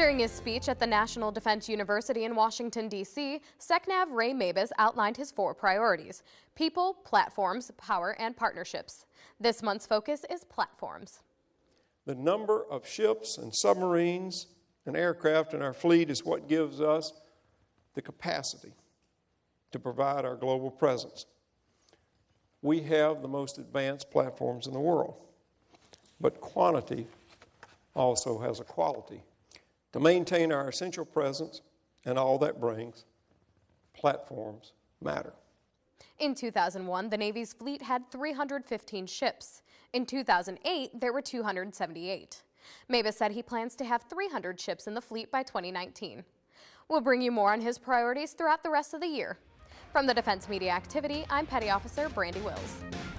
During his speech at the National Defense University in Washington, D.C., SecNav Ray Mabus outlined his four priorities, people, platforms, power, and partnerships. This month's focus is platforms. The number of ships and submarines and aircraft in our fleet is what gives us the capacity to provide our global presence. We have the most advanced platforms in the world, but quantity also has a quality. To maintain our essential presence and all that brings, platforms matter. In 2001, the Navy's fleet had 315 ships. In 2008, there were 278. Mabus said he plans to have 300 ships in the fleet by 2019. We'll bring you more on his priorities throughout the rest of the year. From the Defense Media Activity, I'm Petty Officer Brandi Wills.